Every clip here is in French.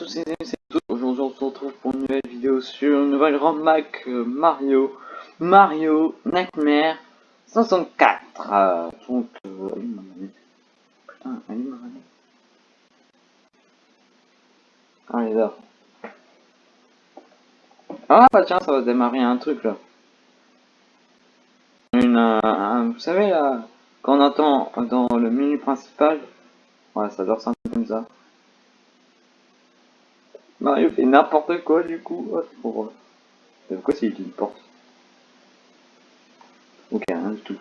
tous à toutes. Aujourd'hui on se retrouve pour une nouvelle vidéo sur une nouvelle grande Mac euh, Mario. Mario Nightmare 64. Euh, donc, euh, ma Ah. Ah bah tiens, ça va démarrer un truc là. Une, vous savez là, quand on entend dans le menu principal, ouais ça doit ressembler comme ça. Mario fait n'importe quoi du coup. Oh, pour... Pourquoi c'est une porte? Ok, rien du tout.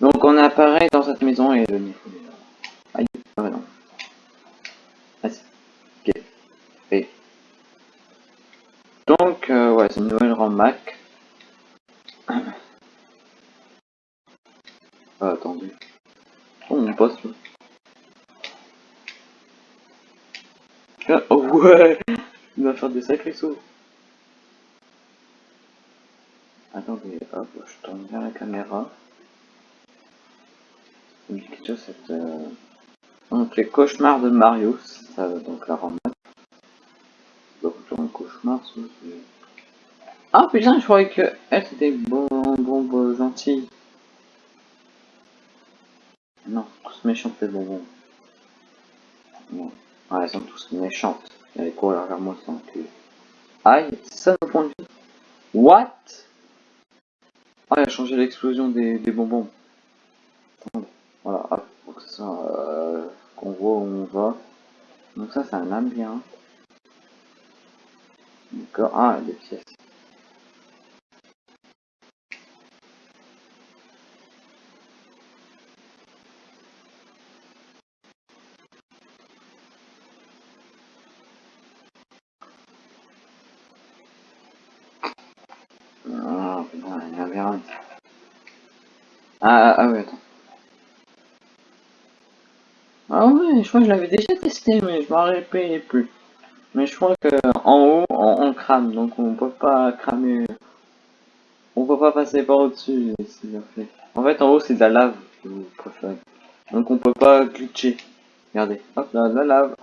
Donc on apparaît dans cette maison et le là. Aïe, ah non. Et. Donc, euh, ouais, c'est une nouvelle RAM Mac. Ah, attendez. Oh, mon poste. Ah, oh, ouais Il va faire des sacrés sauts. Attendez, hop, je tourne vers la caméra cette... Euh... Donc les cauchemars de Mario, ça donc la rendre. Donc un cauchemar, Ah putain, je croyais que elle c'était bon, bon, bon. Non, tous méchants les bonbons. Non. Ah, elles sont tous méchantes. Allez, courir vers moi sans cul. Aïe, c'est ça le de vue. What? Ah, il a changé l'explosion des, des bonbons. Voilà, hop, pour ça euh, qu'on voit où on va. Donc ça c'est un bien. D'accord, ah des pièces. Ah, putain, il y a un labyrinthe. Ah, ah, ah oui, attends. Ah ouais, je crois que je l'avais déjà testé, mais je m'en rappelais plus. Mais je crois que en haut, on, crame, donc on peut pas cramer. On peut pas passer par au-dessus. En fait, en haut, c'est de la lave, vous. Donc on peut pas glitcher. Regardez, hop là, la lave.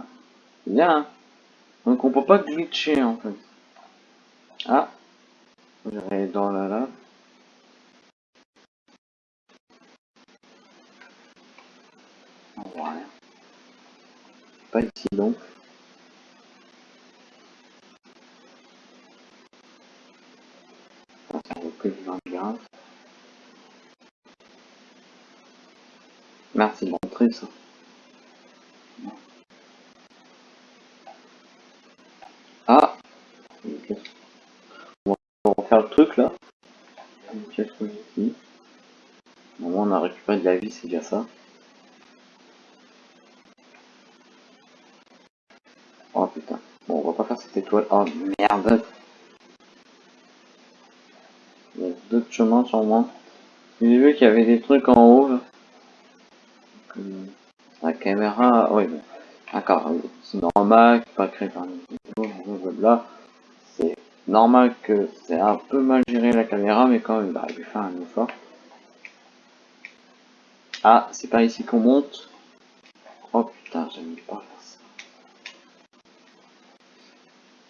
Bien. Hein. Donc on peut pas glitcher, en fait. Ah. J'irai dans la lave. Pas ici donc. Ça recule bien. Merci de montrer ça. Ah On va refaire le truc là. Pièce ici. on a récupéré de la vie, c'est déjà ça. Oh merde. Il y a d'autres chemins sûrement. J'ai vu qu'il y avait des trucs en haut. La caméra. Oui, bon. D'accord. C'est normal, pas créé par blablabla. C'est normal que c'est un peu mal géré la caméra, mais quand même, bah, il faire un effort. Ah, c'est pas ici qu'on monte. Oh putain, j'aime pas.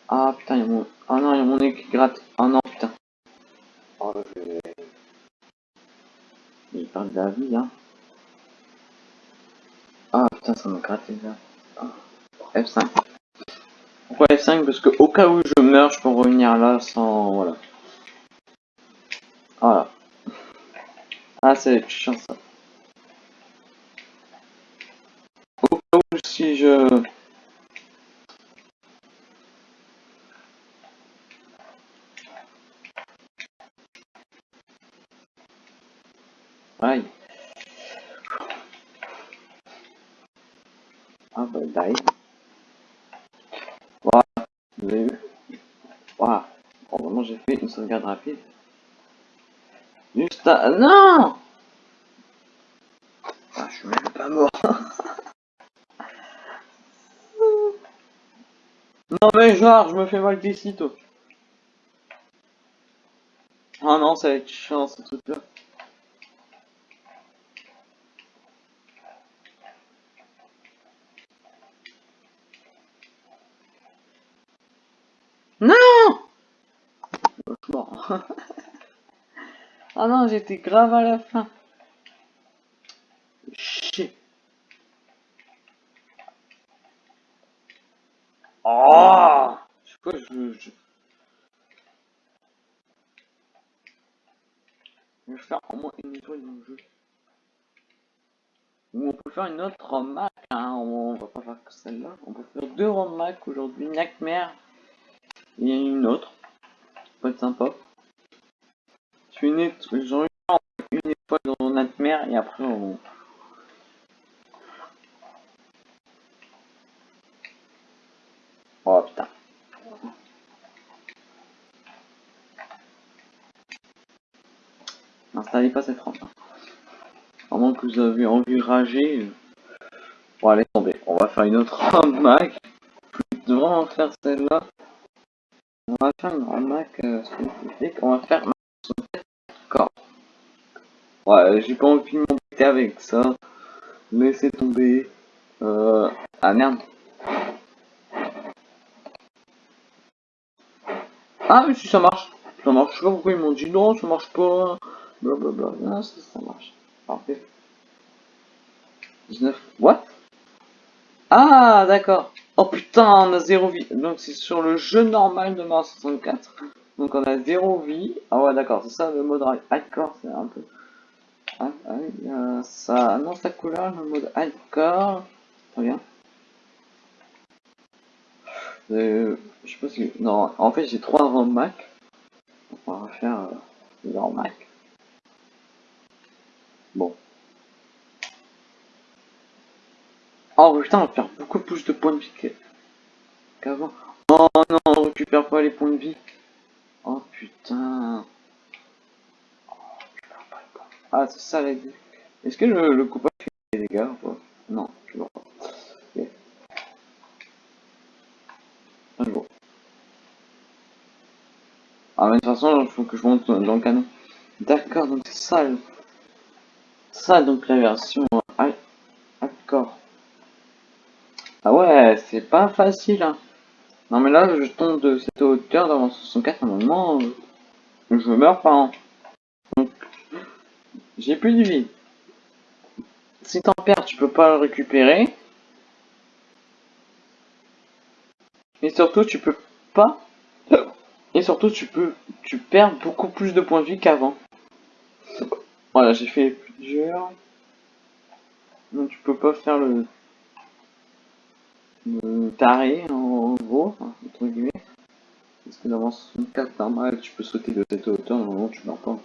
Ah putain, il y a mon... Ah non, il y a mon nez qui gratte. Ah non, putain. Oh, je vais... J'ai perdu de la vie, hein. Ah putain, ça me gratte gars. Ah. F5. Pourquoi F5 Parce que au cas où je meurs, je peux revenir là sans... Voilà. Voilà. Ah, c'est chiant ça. Au cas où si je... Aïe. Ah bah die. Voilà, vous avez vu? Voilà. Bon, vraiment j'ai fait une sauvegarde rapide. Juste à... Non la mort. non mais genre, je me fais mal d'ici, toi. Oh non, ça va être chiant ce. Non Bon. ah non, j'étais grave à la fin. Shit. Oh Je sais je... je... Je vais faire au moins une étoile dans le jeu. Ou on peut faire une autre remarque, hein. on va pas faire que celle-là. On peut faire deux remarques aujourd'hui, Nightmare et une autre. Ça être sympa. Une étoile, une étoile dans Nightmare et après on... Oh putain. N'installez pas cette rampe. À moins que vous avez envie de rager. Bon allez tomber. On va faire une autre Mac. Je vais vraiment faire celle-là. On va faire une Mac euh. On va faire. Ouais, j'ai pas envie de m'embêter avec ça. Laissez tomber. Euh... Ah merde. Ah mais si ça marche. Ça marche. Je sais pas pourquoi ils m'ont dit non, ça marche pas. Blablabla. Non, ça, ça marche. Parfait. 19. What? Ah, d'accord. Oh putain, on a 0 vie. Donc c'est sur le jeu normal de Mario 64. Donc on a 0 vie. Ah ouais, d'accord, c'est ça le mode hardcore, c'est un peu... Ah, ah ça annonce la couleur, le mode hardcore. Très bien. Euh, je sais pas si... Non, en fait j'ai 3 ROM Mac. On va refaire euh, leur Mac. Bon. Oh putain, on perd beaucoup plus de points de vie qu'avant. Oh non, on récupère pas les points de vie. Oh putain. Oh, pas les points. Ah, c'est ça la Est-ce que le, le coupage fait des dégâts ou pas? Non, je vois pas. Ok. Un jour. Ah, mais de toute façon, il faut que je monte dans le canon. D'accord, donc c'est ça. Ça, donc la version hardcore. Ah ouais, c'est pas facile. Hein. Non mais là, je tombe de cette hauteur d'avant 64, à un moment, je meurs pas. Hein. J'ai plus de vie. Si t'en perds, tu peux pas le récupérer. Et surtout, tu peux pas... Et surtout, tu peux... Tu perds beaucoup plus de points de vie qu'avant. Voilà, j'ai fait plusieurs. Donc tu peux pas faire le taré en gros, entre guillemets. Parce que dans 64 normal, tu peux sauter de cette hauteur, normalement. Tu meurs pas.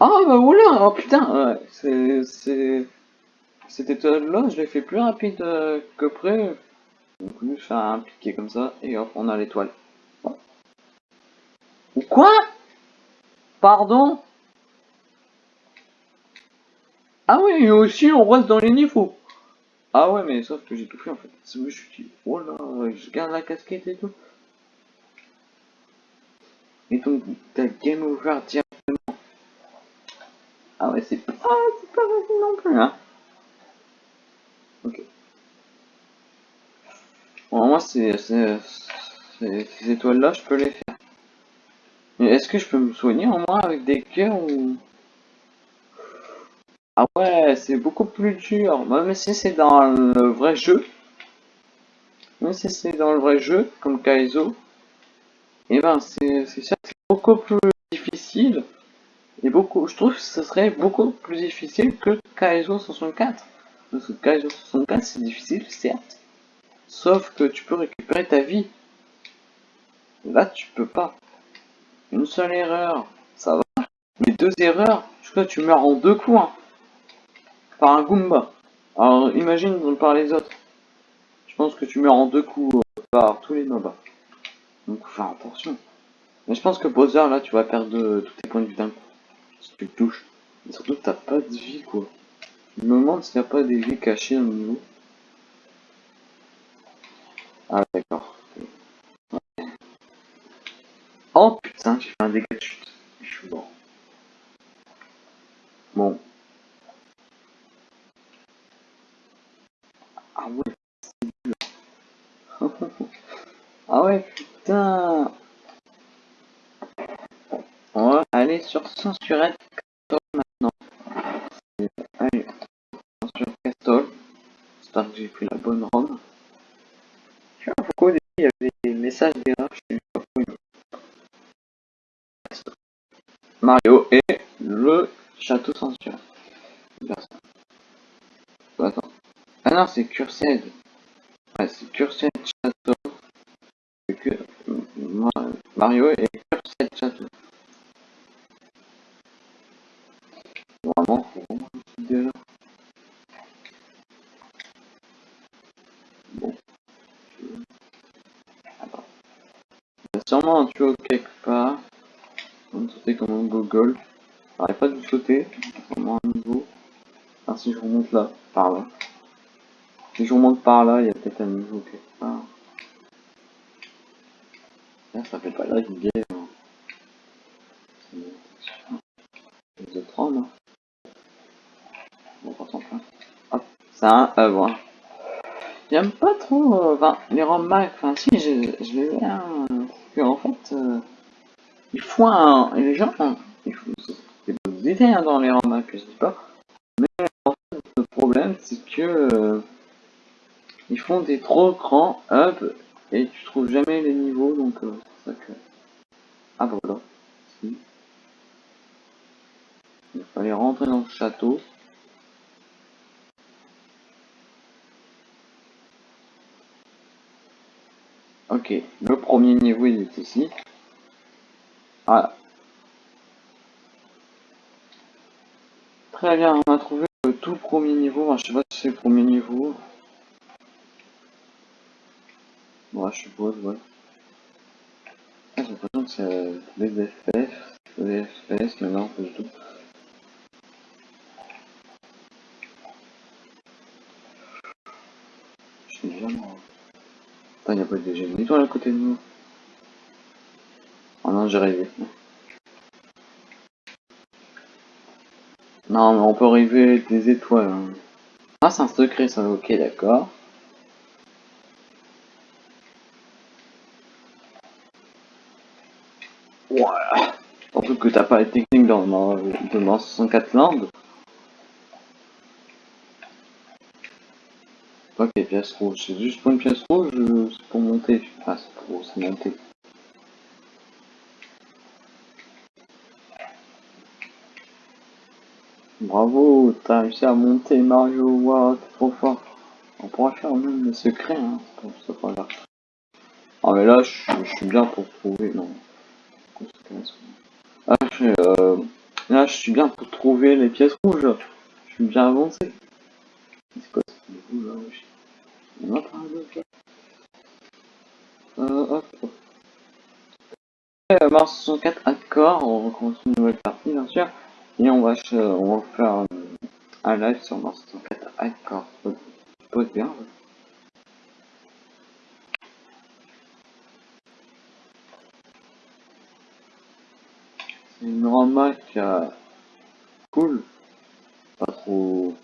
Ah bah oula, oh putain, c'est... c'est... Cette étoile-là, je l'ai fait plus rapide que près. Donc juste faire un piqué comme ça, et hop, on a l'étoile. Quoi? Pardon? Ah oui, aussi on reste dans les niveaux. Ah ouais, mais sauf que j'ai tout fait en fait. Je me suis dit, oh là, je garde la casquette et tout. Et donc, t'as game over directement. Ah ouais, c'est pas, facile non plus, hein. Ok. Bon, moi, ces étoiles-là, je peux les faire. Mais est-ce que je peux me soigner en moi avec des cœurs ou... Ah ouais, c'est beaucoup plus dur. Même si c'est dans le vrai jeu. Même si c'est dans le vrai jeu, comme Kaizo. Et eh ben, c'est sûr que c'est beaucoup plus difficile. Et beaucoup, je trouve que ce serait beaucoup plus difficile que Kaizo 64. Parce que Kaizo 64, c'est difficile, certes. Sauf que tu peux récupérer ta vie. Là, tu peux pas. Une seule erreur, ça va. Mais deux erreurs, je crois que tu meurs en deux coups. Hein par un Goomba. Alors imagine par les autres. Je pense que tu meurs en deux coups euh, par tous les mobs. Donc faut faire attention. Mais je pense que Bowser là tu vas perdre tous tes points de vie d'un coup. Si tu touches. Et surtout, t'as pas de vie, quoi. Je me demande s'il n'y a pas des vies cachées au niveau. Ah, d'accord. Oh putain, j'ai fait un dégât de chute. Je suis mort. Bon. Ah ouais, c'est dur. ah ouais, putain. On va sur censurer maintenant. Allez, sur Castle. J'espère que j'ai pris la bonne ROM. Je sais pas pourquoi au il y avait des messages d'erreur, je sais pas pourquoi. Mario et le château censuré. Attends. Ah non, c'est Cursed. Ouais, c'est Cursed Château. Que... Mario et Cursed Château. Une là. Il y a sûrement un tuyau quelque part. On sauter comme un Google. J'arrête pas de sauter. Vraiment un niveau. Ah, si je remonte là, par là. Si je remonte par là, il y a peut-être un niveau quelque part. Là, ça fait pas guerre. Hein. C'est de 30, hein. Bon, on s'en plaint. Un œuvre. Hein. J'aime pas trop, euh, enfin, les ROM enfin si, je, je les aime, euh, que en fait, euh, il faut un, les gens, il faut des bonnes idées hein, dans les ROM je dis pas, mais en fait, le problème, c'est que, euh, ils font des trop grands hubs, et tu trouves jamais les niveaux, donc c'est ça que... Ah voilà, si. Il fallait rentrer dans le château. Ok, le premier niveau il est ici. Voilà. Très bien, on a trouvé le tout premier niveau. Je sais pas si c'est le premier niveau. Ouais, je suppose, ouais. Ah, j'ai l'impression que c'est des FF, des FPS, mais pas du tout. Je suis déjà mort. Putain, y'a pas de génie toi à côté de nous? Oh non, j'ai rêvé. Non, mais on peut rêver des étoiles. Hein. Ah, c'est un secret, ça. Ok, d'accord. Voilà. Surtout que t'as pas les techniques dans, dans, dans 64 langues. Ok, pièce rouge. C'est juste pour une pièce rouge, c'est pour monter. Enfin, c'est pour se monter. Bravo, t'as réussi à monter Mario, wow, t'es trop fort. On pourra faire même le secret, hein, c'est pas grave. Ah mais là, je, suis bien pour trouver, non. Ah, euh, là, je suis bien pour trouver les pièces rouges. Je suis bien avancé. C'est ce là Euh, hop. Euh, Mars 64 accords, on recommence une nouvelle partie bien sûr. Et on va, on va faire euh, un live sur Mars 64 accords. Ça peut être bien. C'est une grande euh, cool. Pas trop.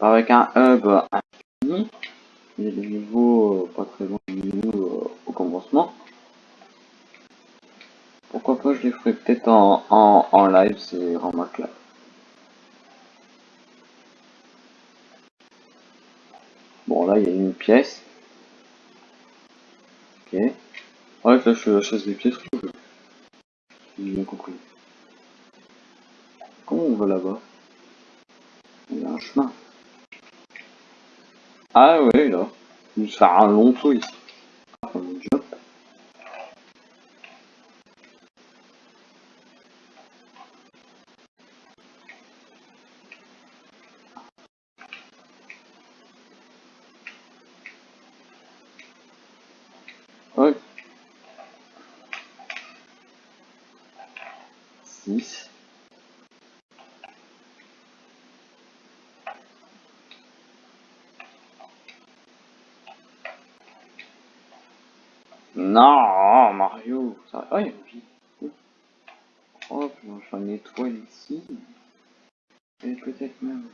Avec un hub infini. Il y a des niveaux euh, pas très loin niveau euh, au commencement. Pourquoi pas je les ferai peut-être en, en, en live, c'est vraiment là. Bon là il y a une pièce. Ok. Ouais là je chasse des pièces rouges. J'ai bien compris. Comment on va là-bas Il y a un chemin. Ah ouais là. Vais faire un long saut ici. Ah, Non, Mario. Ça... Oh, il y a une vie. Hop, j'en une étoile ici. Et peut-être même.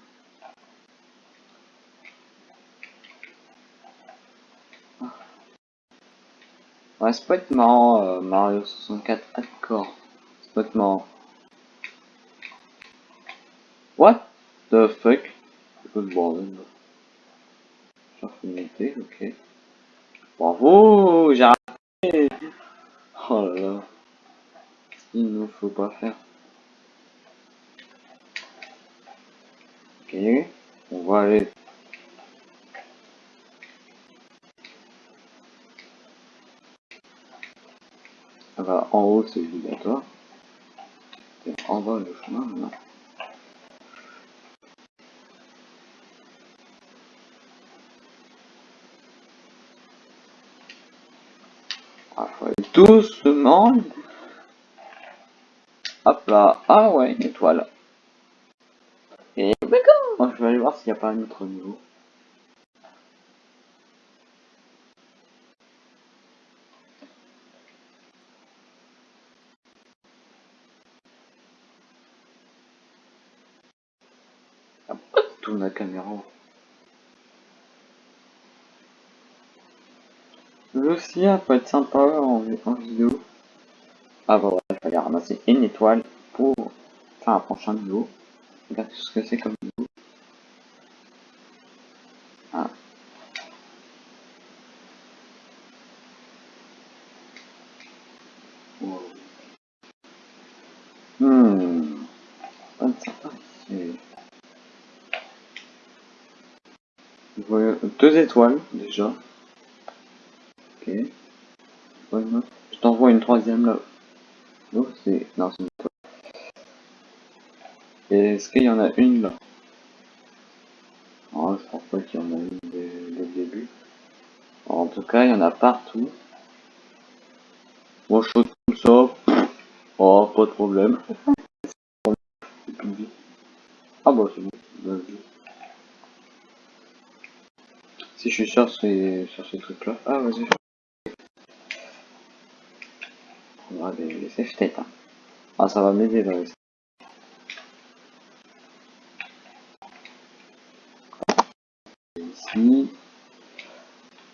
Ah. Ouais, c'est pas être marrant, euh, Mario 64 Hardcore. C'est pas être marrant. What the fuck? C'est quoi ce bordel là Infinité, ok. Bravo J'ai Oh là là. Il ne faut pas faire. Ok. On va aller. Ah bah, en haut, c'est obligatoire. En bas, le chemin, non. doucement. Hop là. Ah ouais, une étoile. Et d'accord. Je vais aller voir s'il n'y a pas un autre niveau. Tourne la caméra. Lucia peut être sympa en, en vidéo. Ah bah ouais, il fallait ramasser une étoile pour faire un prochain niveau. Regardez ce que c'est comme niveau. Ah. Wow. Hmm. Sympa ici. Deux étoiles déjà. Ok. Je t'envoie une troisième là. Oh, c'est. Non, c'est une est-ce qu'il y en a une là? Oh, Je pense pas qu'il y en a une dès, le début. En tout cas, il y en a partout. Moi, je saute comme ça. Oh, pas de problème. Ah bah c'est bon. Si je suis sûr c'est sur ces trucs là. Ah vas-y. On va. Hein. Ah ça va m'aider là. Ici.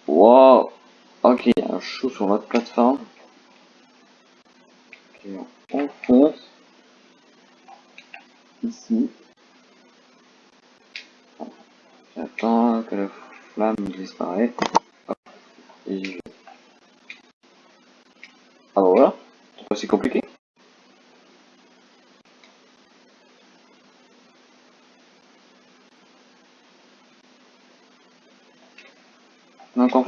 Wow. Ok, un chou sur votre plateforme. On fonce. Ici. J'attends que la flamme disparaît. Et je... Ah bah voilà. C'est pas si compliqué. Donc en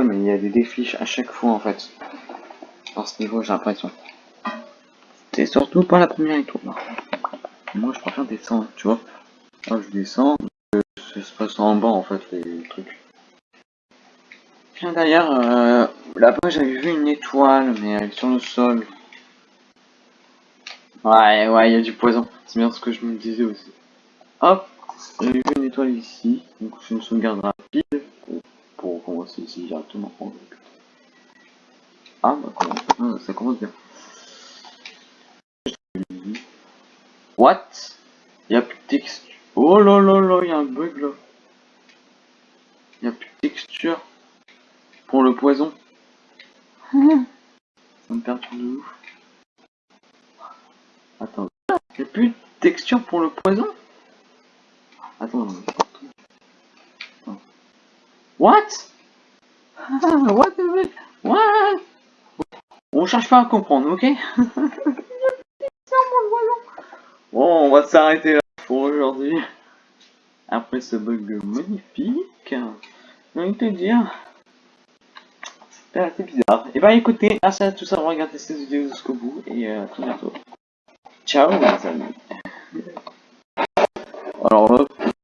c'est mais il y a des défis à chaque fois en fait. Dans ce niveau j'ai l'impression. C'est surtout pas la première étoile. Moi je préfère descendre, tu vois. Là je descends, ça se passe en bas en fait les trucs. Tiens d'ailleurs, là-bas j'avais vu une étoile mais elle est sur le sol. Ouais ouais il y a du poison, c'est bien ce que je me disais aussi. Hop, j'ai vu une étoile ici, donc je me sauvegarde rapide pour commencer ici directement. Ah bah ça commence bien. What? Il a plus de texture. Oh là là là, il y a un bug là. Il a plus de texture pour le poison. ça me perturbe de ouf. Attends. Il a plus de texture pour le poison? Attends. What? What the What? On cherche pas à comprendre, ok? Bon, on va s'arrêter là pour aujourd'hui. Après ce bug magnifique, j'ai envie de te dire, c'était assez bizarre. Et bah écoutez, merci à tous d'avoir regardé cette vidéo jusqu'au bout et à très bientôt. Ciao les amis. Alors